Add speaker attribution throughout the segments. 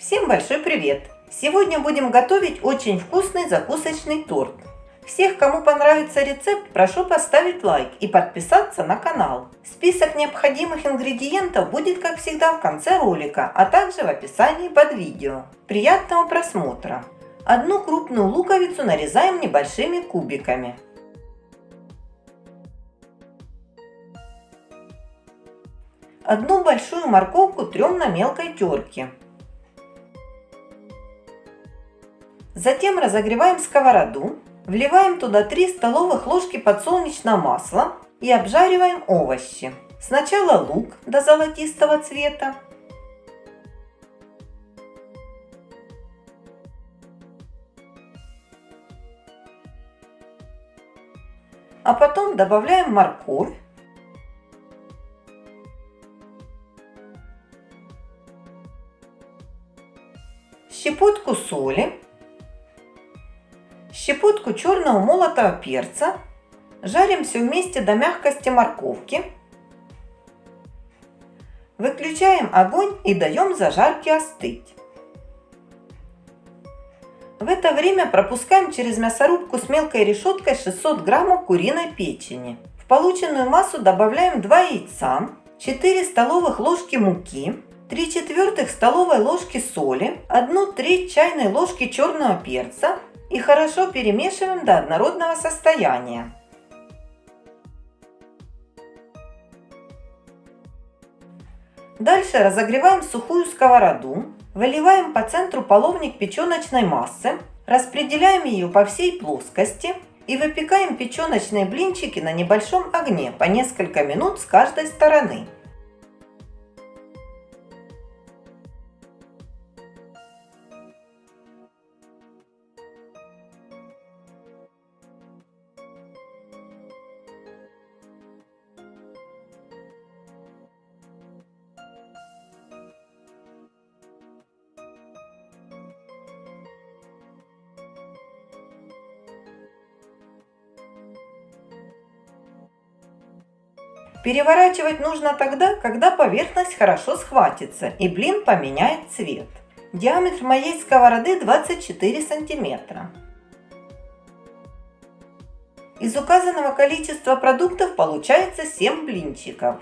Speaker 1: Всем большой привет! Сегодня будем готовить очень вкусный закусочный торт. Всех, кому понравится рецепт, прошу поставить лайк и подписаться на канал. Список необходимых ингредиентов будет, как всегда, в конце ролика, а также в описании под видео. Приятного просмотра! Одну крупную луковицу нарезаем небольшими кубиками. Одну большую морковку трем на мелкой терке. Затем разогреваем сковороду, вливаем туда 3 столовых ложки подсолнечного масла и обжариваем овощи. Сначала лук до золотистого цвета, а потом добавляем морковь, щепотку соли, щепотку черного молотого перца, жарим все вместе до мягкости морковки, выключаем огонь и даем зажарке остыть. В это время пропускаем через мясорубку с мелкой решеткой 600 граммов куриной печени. В полученную массу добавляем 2 яйца, 4 столовых ложки муки, 3 четвертых столовой ложки соли, 1 треть чайной ложки черного перца и хорошо перемешиваем до однородного состояния. Дальше разогреваем сухую сковороду, выливаем по центру половник печеночной массы, распределяем ее по всей плоскости и выпекаем печеночные блинчики на небольшом огне по несколько минут с каждой стороны. Переворачивать нужно тогда, когда поверхность хорошо схватится и блин поменяет цвет. Диаметр моей сковороды 24 сантиметра. Из указанного количества продуктов получается 7 блинчиков.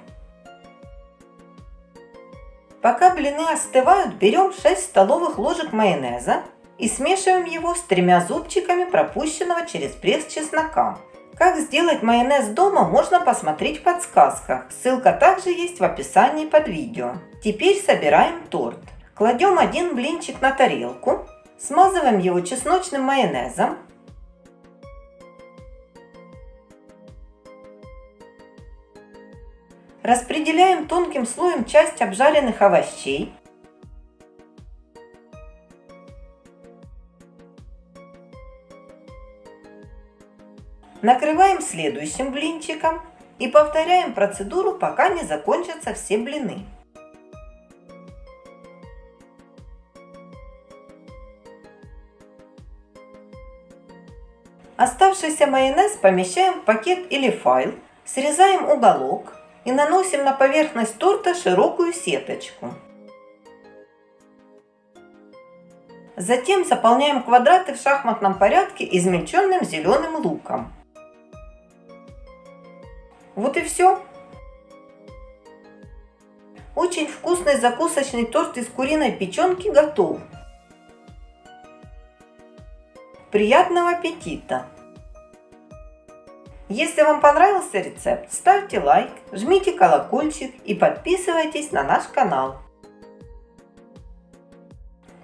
Speaker 1: Пока блины остывают, берем 6 столовых ложек майонеза и смешиваем его с тремя зубчиками пропущенного через пресс чеснока. Как сделать майонез дома, можно посмотреть в подсказках. Ссылка также есть в описании под видео. Теперь собираем торт. Кладем один блинчик на тарелку, смазываем его чесночным майонезом. Распределяем тонким слоем часть обжаренных овощей. Накрываем следующим блинчиком и повторяем процедуру, пока не закончатся все блины. Оставшийся майонез помещаем в пакет или файл, срезаем уголок и наносим на поверхность торта широкую сеточку. Затем заполняем квадраты в шахматном порядке измельченным зеленым луком. Вот и все. Очень вкусный закусочный торт из куриной печенки готов. Приятного аппетита! Если вам понравился рецепт, ставьте лайк, жмите колокольчик и подписывайтесь на наш канал.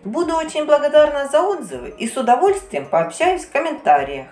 Speaker 1: Буду очень благодарна за отзывы и с удовольствием пообщаюсь в комментариях.